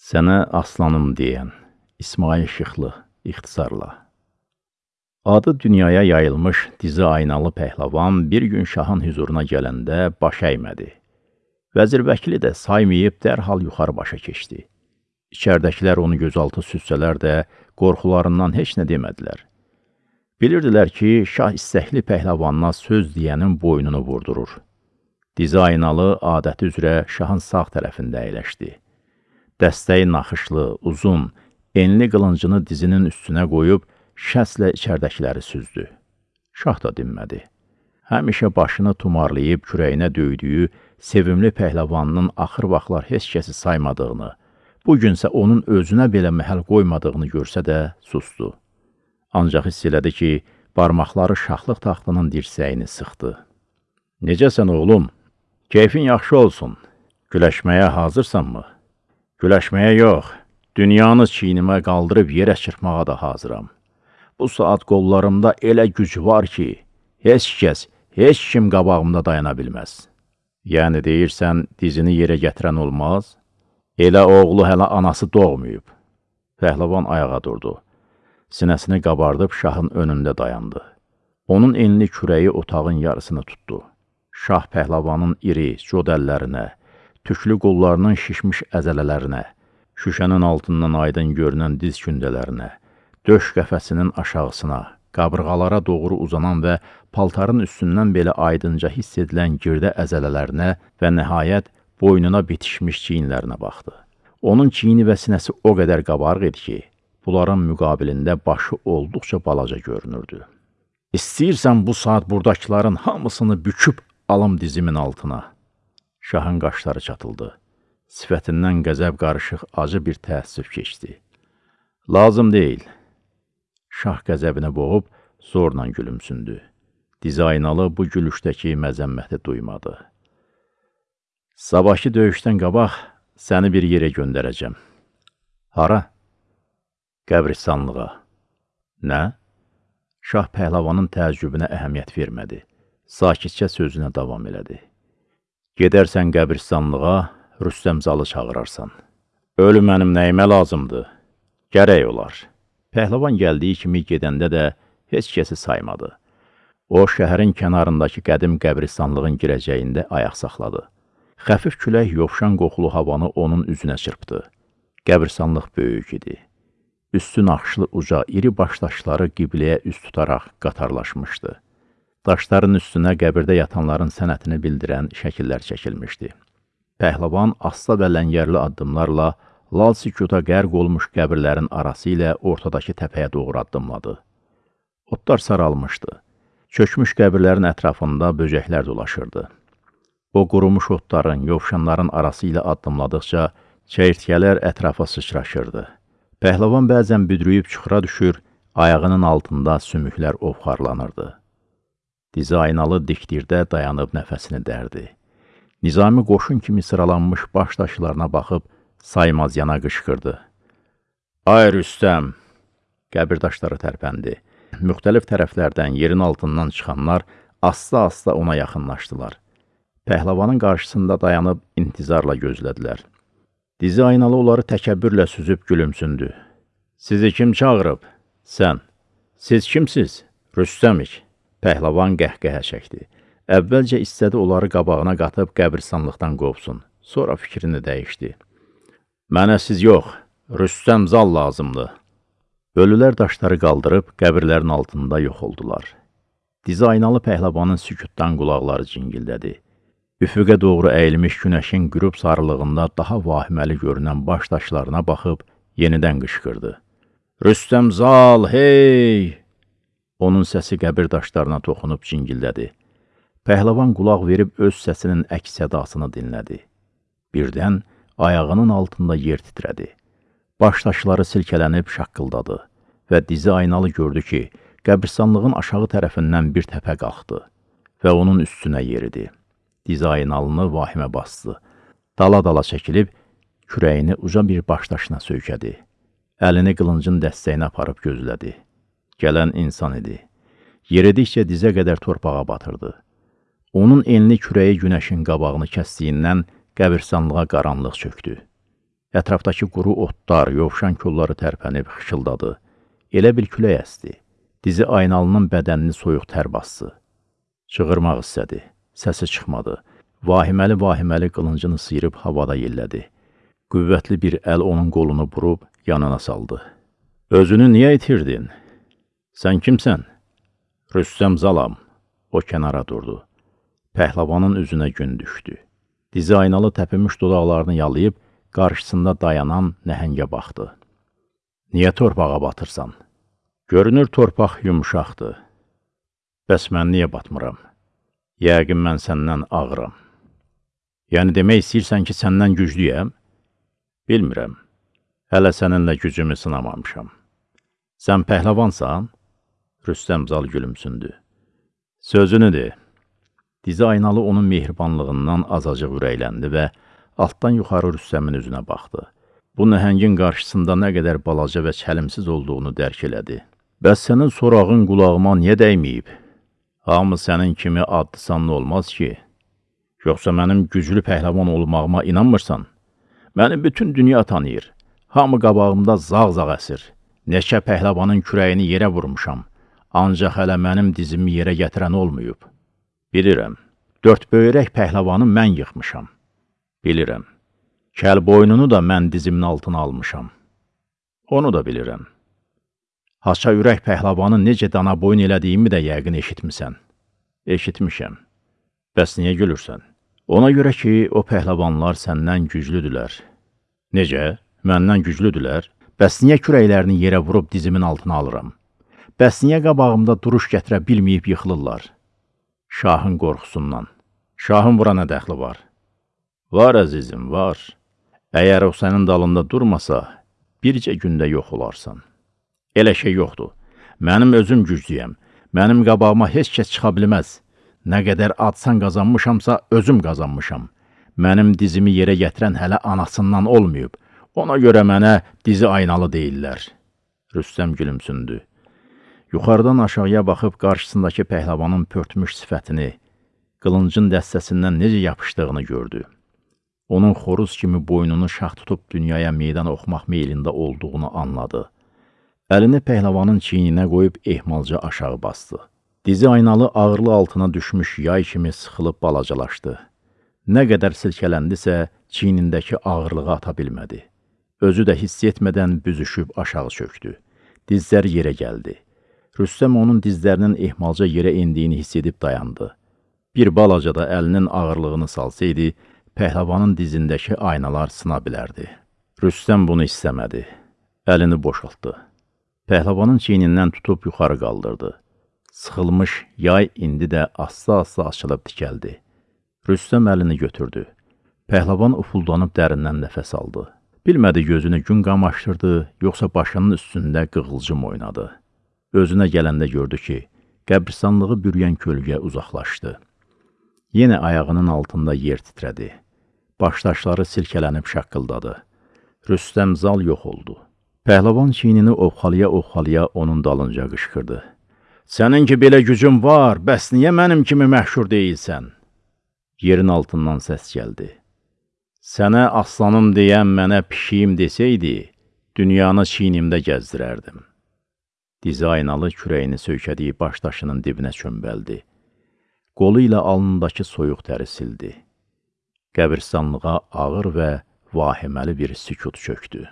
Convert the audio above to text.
Sənə aslanım deyən İsmail Şıxlı ixtisarla. Adı dünyaya yayılmış dizi aynalı pəhləvan bir gün şahın hüzuruna gələndə baş əymədi. Vəzir vəkili də saymayıb dərhal yuxarı başa keçdi. İçərdəkilər onu gözaltı süssələr də qorxularından heç nə demədilər. Bilirdilər ki, şah istəkli pəhləvanına söz deyənin boynunu vurdurur. Dizi aynalı adəti üzrə şahın sağ tərəfində əyləşdi. Dəstəyi naxışlı, uzun, enli qılıncını dizinin üstünə qoyub, şəslə içərdəkiləri süzdü. Şah da dinmədi. Həmişə başını tumarlayıb kürəyinə döydüyü sevimli pəhləvanının axır vaxtlar heç kəsi saymadığını, bugünsə onun özünə belə məhəl qoymadığını görsə də sustu. Ancaq hiss elədi ki, barmaqları şahlıq taxtının dirsəyini sıxdı. Necəsən oğlum? Keyfin yaxşı olsun. Güləşməyə hazırsanmı? Güləşməyə yox, dünyanı çiynimə qaldırıb yerə çırpmağa da hazıram. Bu saat qollarımda elə güc var ki, heç kəs, heç kim qabağımda dayana bilməz. Yəni deyirsən, dizini yerə gətirən olmaz? Elə oğlu hələ anası doğmayıb. Pəhləvan ayağa durdu. Sinəsini qabardıb şahın önündə dayandı. Onun enli kürəyi otağın yarısını tutdu. Şah pəhləvanın iri, cod əllərinə, tüklü qollarının şişmiş əzələlərinə, şüşənin altından aydın görünən diz kündələrinə, döş qəfəsinin aşağısına, qabırğalara doğru uzanan və paltarın üstündən belə aydınca hiss edilən girdə əzələlərinə və nəhayət boynuna bitişmiş çiyinlərinə baxdı. Onun çiyini və sinəsi o qədər qabarıq idi ki, bunların müqabilində başı olduqca balaca görünürdü. İstəyirsən bu saat buradakıların hamısını büküb alım dizimin altına. Şahın qaşları çatıldı. Sifətindən qəzəb qarışıq acı bir təəssüf keçdi. Lazım deyil. Şah qəzəbini boğub zorla gülümsündü. Dizaynalı bu gülüşdəki məzəmməti duymadı. Sabahki döyüşdən qabaq səni bir yerə göndərəcəm. Hara? Qəbristanlığa. Nə? Şah pəhləvanın təəccübünə əhəmiyyət vermədi. Sakitcə sözünə davam elədi. Gedərsən qəbirstanlığa, Rüstəmzalı çağırarsan. Ölü mənim nəyimə lazımdır? Gərək olar. Pəhləvan gəldiyi kimi gedəndə də heç kəsi saymadı. O, şəhərin kənarındakı qədim qəbristanlığın girəcəyində ayaq saxladı. Xəfif külək yovşan qoxulu havanı onun üzünə çırpdı. Qəbristanlıq böyük idi. Üstü naxışlı uca, iri başdaşları qibləyə üst tutaraq qatarlaşmışdı. Daşların üstünə qəbirdə yatanların sənətini bildirən şəkillər çəkilmişdi. Pəhləvan asta və ləngərli addımlarla lal sükuta qərq olmuş qəbirlərin arası ilə ortadakı təpəyə doğru addımladı. Otlar saralmışdı. Çökmüş qəbirlərin ətrafında böcəklər dolaşırdı. O qurumuş otların, yovşanların arası ilə addımladıqca çəyirtkələr ətrafa sıçraşırdı. Pəhləvan bəzən büdrüyüb çuxura düşür, ayağının altında sümüklər ovxarlanırdı. Dizi aynalı dikdirdə dayanıb nəfəsini dərdi. Nizami qoşun kimi sıralanmış baş daşlarına baxıb saymaz yana qışqırdı. Ay Rüstəm! Qəbirdaşları tərpəndi. Müxtəlif tərəflərdən yerin altından çıxanlar asta-asta ona yaxınlaşdılar. Pəhləvanın qarşısında dayanıb intizarla gözlədilər. Dizi aynalı onları təkəbbürlə süzüb gülümsündü. Sizi kim çağırıb? Sən. Siz kimsiz? Rüstəmik. Pəhləvan qəhqəhə çəkdi. Əvvəlcə istədi onları qabağına qatıb qəbirstanlıqdan qovsun. Sonra fikrini dəyişdi. Mənə siz yox, Rüstəm zal lazımdır. Ölülər daşları qaldırıb qəbirlərin altında yox oldular. Dizi aynalı pəhləvanın sükutdan qulaqları cingildədi. Üfüqə doğru əyilmiş günəşin qürub sarılığında daha vahiməli görünən baş daşlarına baxıb yenidən qışqırdı. Rüstəm zal, hey! Onun səsi qəbir daşlarına toxunub cingildədi. Pəhləvan qulaq verib öz səsinin əks sədasını dinlədi. Birdən ayağının altında yer titrədi. Baş daşları silkələnib şaqqıldadı və dizi aynalı gördü ki, qəbirstanlığın aşağı tərəfindən bir təpə qalxdı və onun üstünə yeridi. Dizi aynalını vahimə bastı. Dala-dala çəkilib, kürəyini uca bir baş daşına söykədi. Əlini qılıncın dəstəyinə aparıb gözlədi gələn insan idi. Yeridikcə dizə qədər torpağa batırdı. Onun enli kürəyi günəşin qabağını kəsdiyindən qəbirstanlığa qaranlıq çöktü. Ətrafdakı quru otlar, yovşan kolları tərpənib xışıldadı. Elə bil külək əsdi. Dizi aynalının bədənini soyuq tər bastı. Çığırmaq istədi. Səsi çıxmadı. Vahiməli-vahiməli qılıncını sıyırıb havada yellədi. Qüvvətli bir əl onun qolunu burub yanına saldı. Özünü niyə itirdin? Sən kimsən? Rüstəm Zalam. O kənara durdu. Pəhləvanın üzünə gün düşdü. Dizi aynalı təpinmiş dodaqlarını yalayıb qarşısında dayanan nəhəngə baxdı. Niyə torpağa batırsan? Görünür torpaq yumuşaqdır. Bəs mən niyə batmıram? Yəqin mən səndən ağıram. Yəni demək istəyirsən ki, səndən güclüyəm? Bilmirəm. Hələ səninlə gücümü sınamamışam. Sən pəhləvansan? Rüstəm Zal gülümsündü. Sözünü de. Dizi aynalı onun mehribanlığından azacıq ürəkləndi və altdan yuxarı Rüstəmin üzünə baxdı. Bu nəhəngin qarşısında nə qədər balaca və çəlimsiz olduğunu dərk elədi. Bəs sənin sorağın qulağıma niyə dəyməyib? Hamı sənin kimi adlı-sanlı olmaz ki. Yoxsa mənim güclü pəhləvan olmağıma inanmırsan? Məni bütün dünya tanıyır. Hamı qabağımda zağ-zağ əsir. Neçə pəhləvanın kürəyini yerə vurmuşam. Ancaq hələ mənim dizimi yerə gətirən olmayıb. Bilirəm, dörd böyrək pəhləvanı mən yıxmışam. Bilirəm, kəl boynunu da mən dizimin altına almışam. Onu da bilirəm. Haça ürək pəhləvanı necə dana boyun elədiyimi də yəqin eşitmisən. Eşitmişəm. Bəs niyə gülürsən? Ona görə ki, o pəhləvanlar səndən güclüdülər. Necə? Məndən güclüdülər? Bəs niyə kürəklərini yerə vurub dizimin altına alıram? Bəs niyə qabağımda duruş gətirə bilməyib yıxılırlar? Şahın qorxusundan. Şahın bura nə dəxli var? Var, əzizim, var. Əgər o sənin dalında durmasa, bircə gündə yox olarsan. Elə şey yoxdur. Mənim özüm güclüyəm. Mənim qabağıma heç kəs çıxa bilməz. Nə qədər adsan qazanmışamsa, özüm qazanmışam. Mənim dizimi yerə gətirən hələ anasından olmayıb. Ona görə mənə dizi aynalı deyirlər. Rüstəm gülümsündü. Yuxarıdan aşağıya baxıb qarşısındakı pəhləvanın pörtmüş sifətini, qılıncın dəstəsindən necə yapışdığını gördü. Onun xoruz kimi boynunu şax tutub dünyaya meydan oxumaq meylində olduğunu anladı. Əlini pəhləvanın çiyninə qoyub ehmalca aşağı bastı. Dizi aynalı ağırlı altına düşmüş yay kimi sıxılıb balacalaşdı. Nə qədər silkələndisə, çiynindəki ağırlığı ata bilmədi. Özü də hiss etmədən büzüşüb aşağı çöktü. Dizlər yerə gəldi. Rüstəm onun dizlərinin ehmalca yerə indiyini hiss edib dayandı. Bir balaca da əlinin ağırlığını salsaydı, pəhləvanın dizindəki aynalar sına bilərdi. Rüstəm bunu istəmədi. Əlini boşaltdı. Pəhləvanın çiynindən tutub yuxarı qaldırdı. Sıxılmış yay indi də asta-asta açılıb tikəldi. Rüstəm əlini götürdü. Pəhləvan ufuldanıb dərindən nəfəs aldı. Bilmədi gözünü gün qamaşdırdı, yoxsa başının üstündə qığılcım oynadı. Özünə gələndə gördü ki, qəbristanlığı bürüyən kölgə uzaqlaşdı. Yenə ayağının altında yer titrədi. Başdaşları silkələnib şaqqıldadı. Rüstəm zal yox oldu. Pəhləvan çiynini ovxalaya-ovxalaya onun dalınca qışqırdı. Sənin ki belə gücün var, bəs niyə mənim kimi məşhur deyilsən? Yerin altından səs gəldi. Sənə aslanım deyən mənə pişiyim desəydi, dünyanı çiynimdə gəzdirərdim. Dizi aynalı kürəyini söykədiyi baş daşının dibinə çömbəldi. Qolu ilə alnındakı soyuq təri sildi. Qəbirstanlığa ağır və vahiməli bir sükut çöktü.